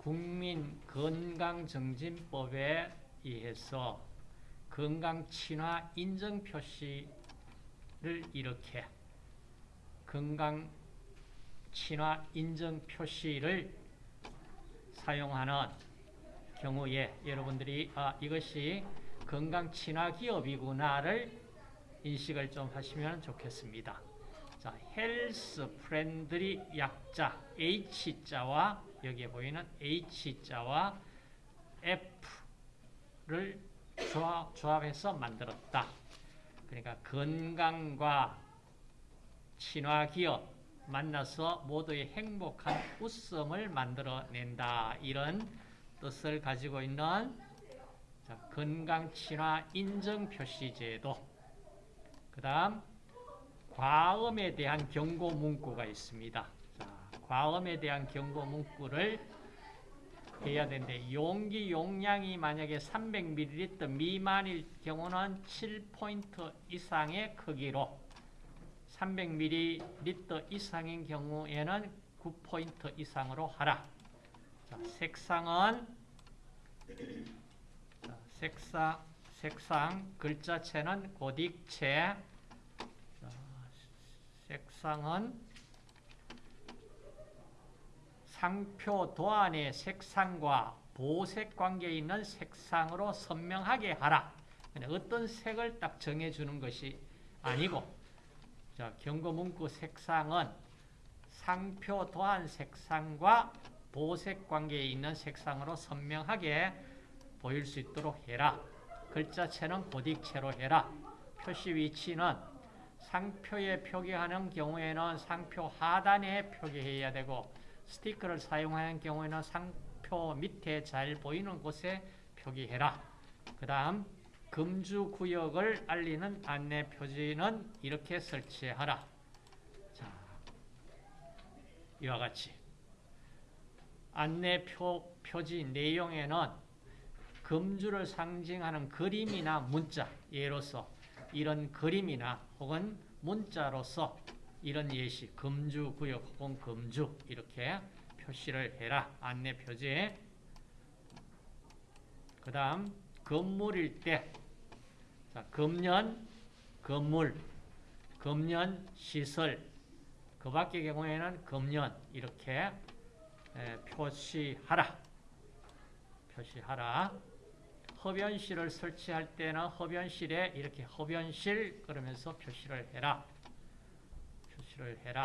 국민건강증진법에 의해서 건강친화 인증 표시를 이렇게 건강친화 인증 표시를 사용하는 경우에 여러분들이 아, 이것이 건강친화 기업이구나를 인식을 좀 하시면 좋겠습니다. 자, health friendly 약자 H자와 여기에 보이는 H자와 F를 조합, 조합해서 만들었다. 그러니까 건강과 친화 기업 만나서 모두의 행복한 웃음을 만들어낸다. 이런 뜻을 가지고 있는 자, 건강 친화 인증 표시 제도. 그 다음 과음에 대한 경고 문구가 있습니다. 자, 과음에 대한 경고 문구를 해야 되는데 용기 용량이 만약에 300ml 미만일 경우는 7포인트 이상의 크기로 300ml 이상인 경우에는 9포인트 이상으로 하라. 자, 색상은 자, 색상, 색상 글자체는 고딕체 자, 색상은 상표 도안의 색상과 보색 관계에 있는 색상으로 선명하게 하라. 어떤 색을 딱 정해주는 것이 아니고 자, 경고 문구 색상은 상표 도안 색상과 보색 관계에 있는 색상으로 선명하게 보일 수 있도록 해라. 글자체는 고딕체로 해라. 표시 위치는 상표에 표기하는 경우에는 상표 하단에 표기해야 되고 스티커를 사용하는 경우에는 상표 밑에 잘 보이는 곳에 표기해라. 그 다음 금주 구역을 알리는 안내 표지는 이렇게 설치하라. 자, 이와 같이 안내 표, 표지 내용에는 금주를 상징하는 그림이나 문자, 예로서 이런 그림이나 혹은 문자로서 이런 예시, 금주 구역 혹은 금주 이렇게 표시를 해라. 안내 표지에 그 다음 건물일 때 자, 금년 건물, 금년 시설 그 밖의 경우에는 금년 이렇게 에, 표시하라. 표시하라. 흡연실을 설치할 때는 흡연실에 이렇게 흡연실 그러면서 표시를 해라. 표시를 해라.